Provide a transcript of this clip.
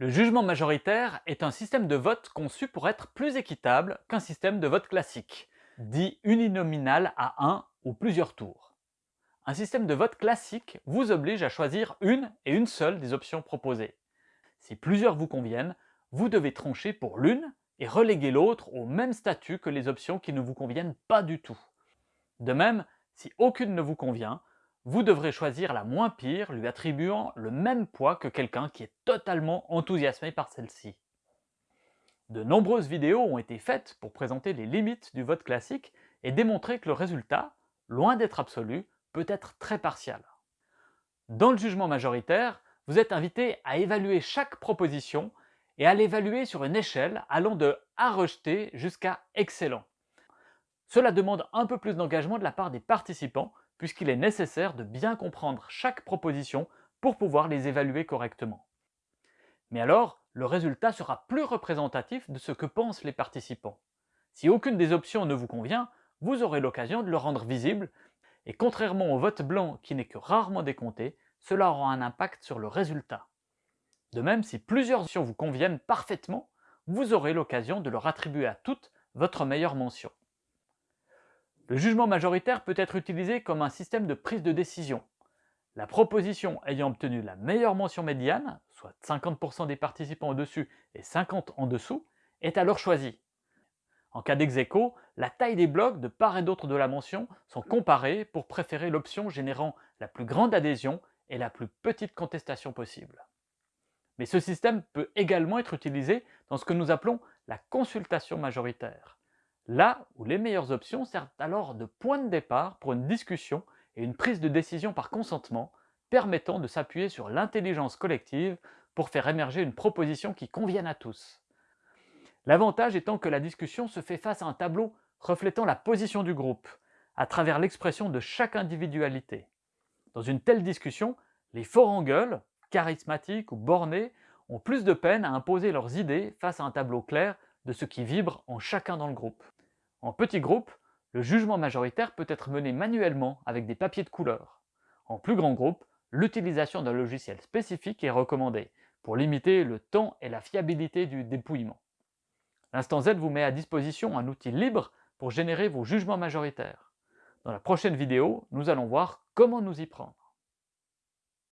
Le jugement majoritaire est un système de vote conçu pour être plus équitable qu'un système de vote classique, dit uninominal à un ou plusieurs tours. Un système de vote classique vous oblige à choisir une et une seule des options proposées. Si plusieurs vous conviennent, vous devez trancher pour l'une et reléguer l'autre au même statut que les options qui ne vous conviennent pas du tout. De même, si aucune ne vous convient, vous devrez choisir la moins pire lui attribuant le même poids que quelqu'un qui est totalement enthousiasmé par celle-ci. De nombreuses vidéos ont été faites pour présenter les limites du vote classique et démontrer que le résultat, loin d'être absolu, peut être très partial. Dans le jugement majoritaire, vous êtes invité à évaluer chaque proposition et à l'évaluer sur une échelle allant de « à rejeter » jusqu'à « excellent ». Cela demande un peu plus d'engagement de la part des participants puisqu'il est nécessaire de bien comprendre chaque proposition pour pouvoir les évaluer correctement. Mais alors, le résultat sera plus représentatif de ce que pensent les participants. Si aucune des options ne vous convient, vous aurez l'occasion de le rendre visible, et contrairement au vote blanc qui n'est que rarement décompté, cela aura un impact sur le résultat. De même, si plusieurs options vous conviennent parfaitement, vous aurez l'occasion de leur attribuer à toutes votre meilleure mention. Le jugement majoritaire peut être utilisé comme un système de prise de décision. La proposition ayant obtenu la meilleure mention médiane, soit 50% des participants au-dessus et 50 en dessous, est alors choisie. En cas dex la taille des blocs de part et d'autre de la mention sont comparés pour préférer l'option générant la plus grande adhésion et la plus petite contestation possible. Mais ce système peut également être utilisé dans ce que nous appelons la consultation majoritaire là où les meilleures options servent alors de point de départ pour une discussion et une prise de décision par consentement, permettant de s'appuyer sur l'intelligence collective pour faire émerger une proposition qui convienne à tous. L'avantage étant que la discussion se fait face à un tableau reflétant la position du groupe, à travers l'expression de chaque individualité. Dans une telle discussion, les forts en gueule, charismatiques ou bornés, ont plus de peine à imposer leurs idées face à un tableau clair de ce qui vibre en chacun dans le groupe. En petit groupe, le jugement majoritaire peut être mené manuellement avec des papiers de couleur. En plus grand groupe, l'utilisation d'un logiciel spécifique est recommandée pour limiter le temps et la fiabilité du dépouillement. L'instant Z vous met à disposition un outil libre pour générer vos jugements majoritaires. Dans la prochaine vidéo, nous allons voir comment nous y prendre.